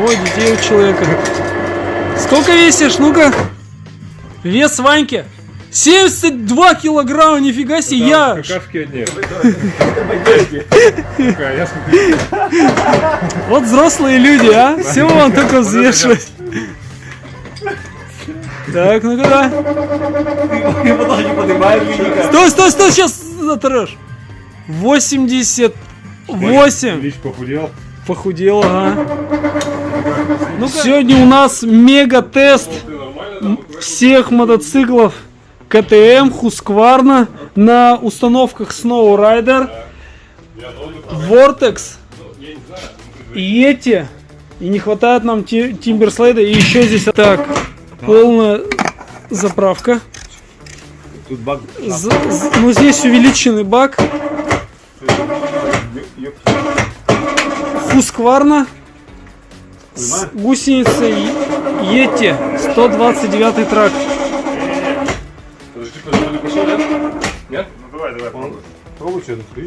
Двое детей у человека. Сколько весишь? Ну-ка. Вес Ваньки. 72 килограмма, нифига себе, я... Какашки одни. Вот взрослые люди, а? Все вам только взвешивать. Так, ну-ка, да. Стой, стой, стой, сейчас затрешь. 88. Лич похудел. Похудел, ага. Ну Сегодня у нас мега-тест всех мотоциклов КТМ, Husqvarna на установках Snowrider, Vortex, Yeti. И не хватает нам Тимберслейда. И еще здесь так, полная заправка. Тут бак. З- з- ну здесь увеличенный бак. Husqvarna с гусеницей Yeti 129 трак. Подожди, подожди, пошел, нет? Нет? Ну давай, давай, пробуй. Пробуй что-то, что.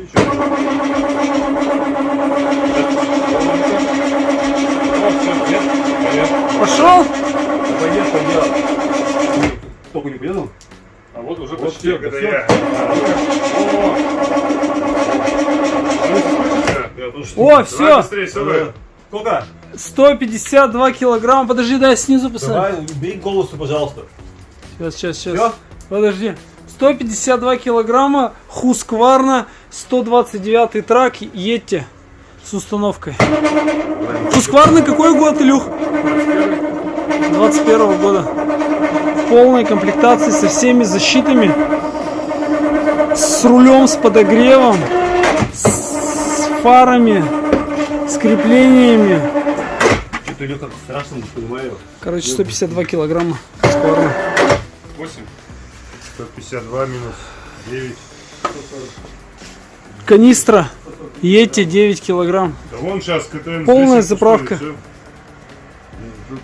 Пошел? Пойдет, пойдет. Только не приедал? А вот уже Вот почти, всё, когда всё. я. О, все. Быстрее, все, Сколько? 152 килограмма. Подожди, дай снизу посмотрю. Давай, бери голосу, пожалуйста. Сейчас, сейчас, сейчас. Всё? Подожди. 152 килограмма, Husqvarna, 129 трак, Yeti с установкой. Husqvarna какой год, Илюх? 21 года. В полной комплектации со всеми защитами. С рулем, с подогревом, с фарами, с креплениями. Что-то идет как страшно, не понимаю. Короче, 152 килограмма Husqvarna. 8. 152 минус 9. Канистра Yeti 9 килограмм. Да вон сейчас КТМ. Полная заправка. пустой, всё.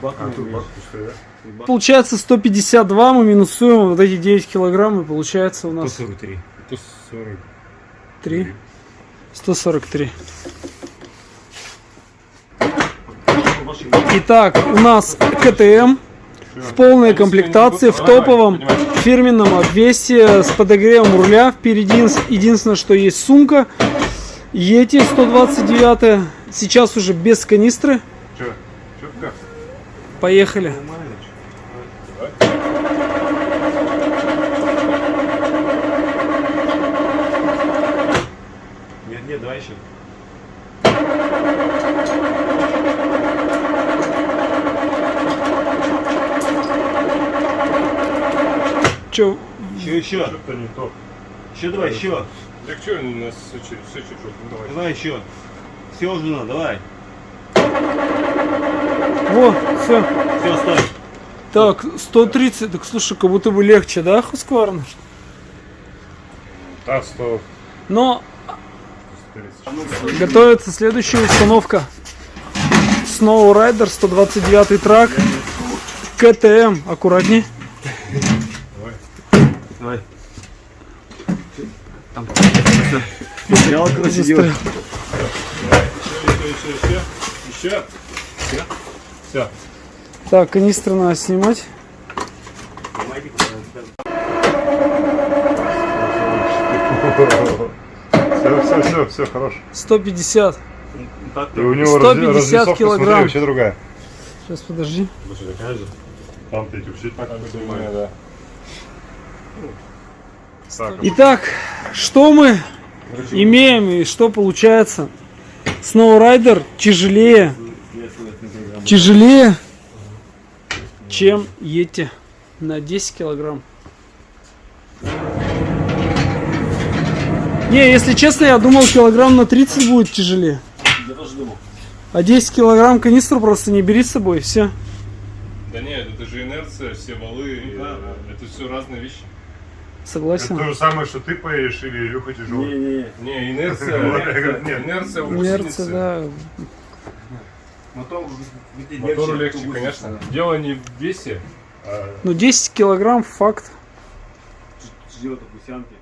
Бак А, бак пустой, да? Получается 152, мы минусуем вот эти 9 килограмм, и получается у нас 143. 140. 3. 143. Итак, у нас КТМ в полной комплектации, в топовом фирменном обвесе с подогревом руля. Впереди единственное, что есть сумка. Yeti 129. Сейчас уже без канистры. Поехали. Нет, нет, давай еще. Че, Еще, еще. Что-то не то. Еще давай, еще. Так что у нас все чуть-чуть? Ну, давай. Давай еще. Все, жена, давай. во, все. Все, стой. Так, 130. Так слушай, как будто бы легче, да, Husqvarna? А, 100. Но 130. Готовится следующая установка. Snow Rider 129 трак. КТМ. Аккуратней. Давай. Там. Застрял, короче, Застрял. Еще, еще, еще. Еще. Все. Все. Так, канистры надо снимать. Все, все, все, все, хорош. 150. И у него 150 разли- разрисовка, килограмм. смотри, вообще другая. Сейчас подожди. Там ты вообще так понимаю, да. Так, Итак, что мы имеем и что получается? Rider тяжелее. Тяжелее, чем Yeti на 10 килограмм. Не, если честно, я думал килограмм на 30 будет тяжелее. Я тоже думал. А 10 килограмм канистру просто не бери с собой, все. Да нет, это же инерция, все валы, да. э, это все разные вещи. Согласен. же самое, что ты поедешь или Илюха тяжелый. Не-не-не. Не, инерция, инерция, Нет. инерция Инерция, гусенице. да. Мотор, Мотору легче, конечно. Дело не в весе, а Ну 10 килограмм факт. Ждет гусянки.